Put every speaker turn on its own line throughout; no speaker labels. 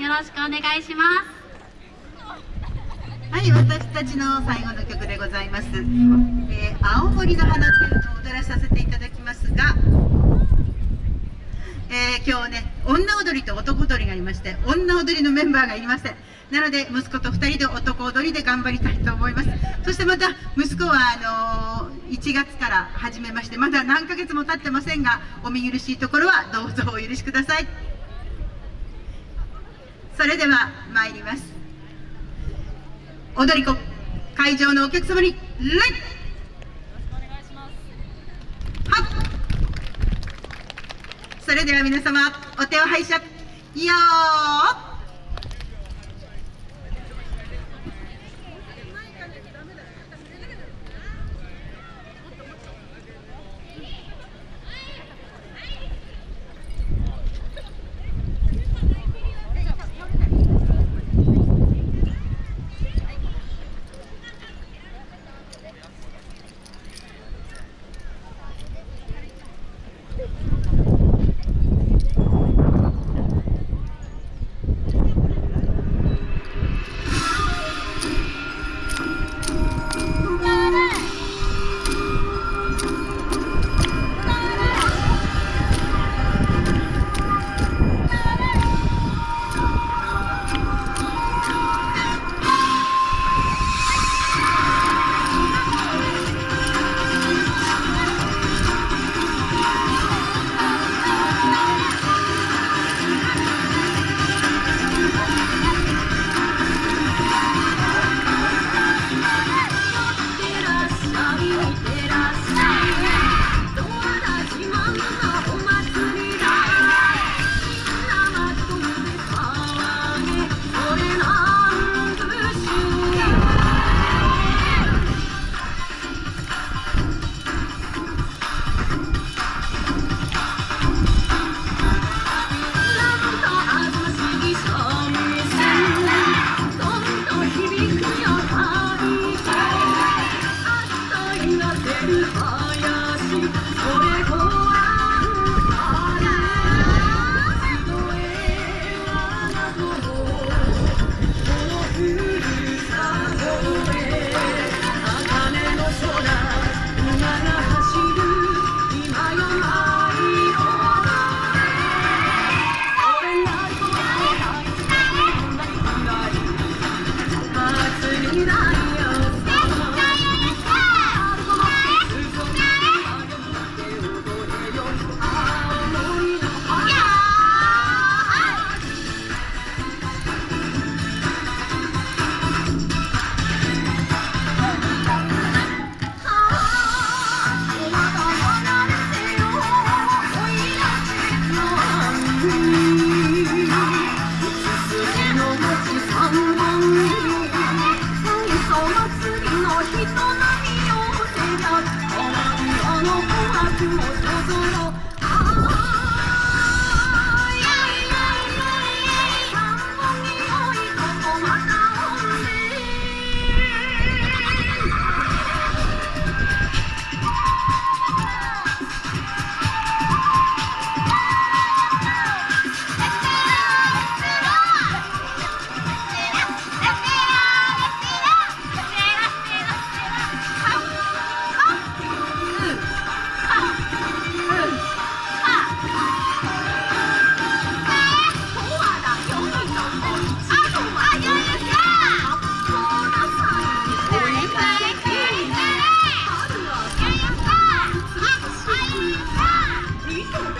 よろしくお願いします。
はい私たちの最後の曲でございます、えー、青森の花というのを踊らさせていただきますが、えー、今日ね女踊りと男踊りがありまして女踊りのメンバーがいません。なので息子と2人で男踊りで頑張りたいと思います。そしてまた息子はあのー、1月から始めましてまだ何ヶ月も経ってませんがお見苦しいところはどうぞお許しください。それでは参ります。踊り子会場のお客様に礼それでは皆様お手を拝借。よー
人並み寄せりゃあまあの琥珀を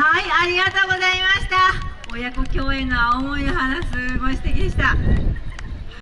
はいありがとうございました。親子共演の青森を話すごい素敵でした。